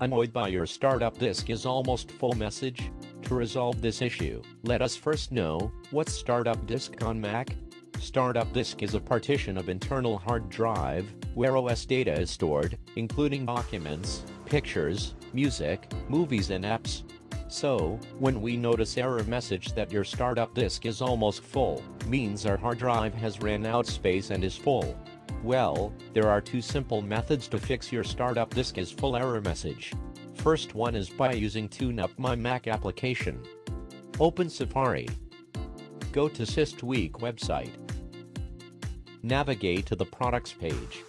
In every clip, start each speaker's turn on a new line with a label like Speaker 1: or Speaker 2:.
Speaker 1: Annoyed by your startup disk is almost full message? To resolve this issue, let us first know, what's startup disk on Mac? Startup disk is a partition of internal hard drive, where OS data is stored, including documents, pictures, music, movies and apps. So, when we notice error message that your startup disk is almost full, means our hard drive has ran out space and is full. Well, there are two simple methods to fix your startup disk is full error message. First one is by using TuneUp My Mac application. Open Safari. Go to SysTweak website. Navigate to the products page.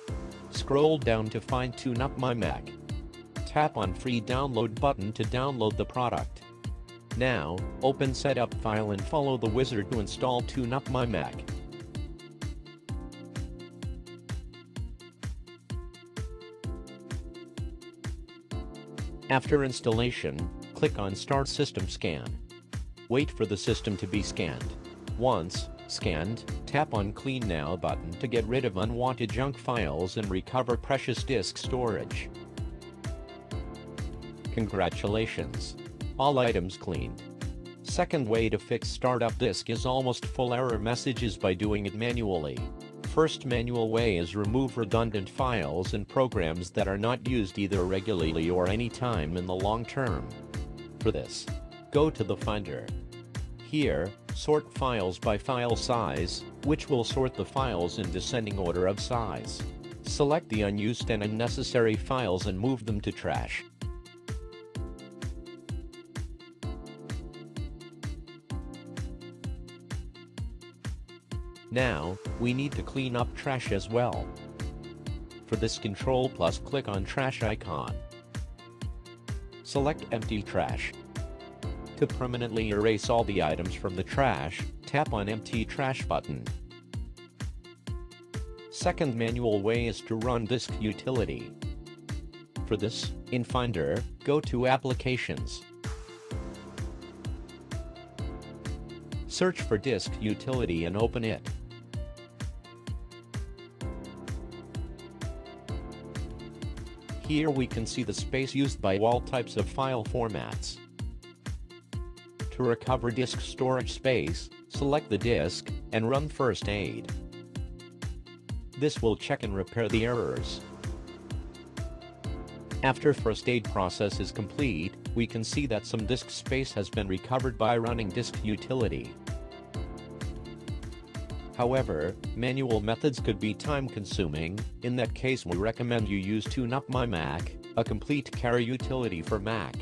Speaker 1: Scroll down to find TuneUp My Mac. Tap on free download button to download the product. Now, open setup file and follow the wizard to install TuneUp My Mac. After installation, click on Start System Scan. Wait for the system to be scanned. Once scanned, tap on Clean Now button to get rid of unwanted junk files and recover precious disk storage. Congratulations! All items cleaned. Second way to fix startup disk is almost full error messages by doing it manually. First manual way is remove redundant files and programs that are not used either regularly or any time in the long term. For this, go to the Finder. Here, sort files by file size, which will sort the files in descending order of size. Select the unused and unnecessary files and move them to trash. Now, we need to clean up trash as well. For this control plus click on trash icon. Select empty trash. To permanently erase all the items from the trash, tap on empty trash button. Second manual way is to run disk utility. For this, in Finder, go to Applications. Search for disk utility and open it. Here we can see the space used by all types of file formats. To recover disk storage space, select the disk, and run first aid. This will check and repair the errors. After first aid process is complete, we can see that some disk space has been recovered by running disk utility. However, manual methods could be time-consuming, in that case we recommend you use TuneUp My Mac, a complete carry utility for Mac.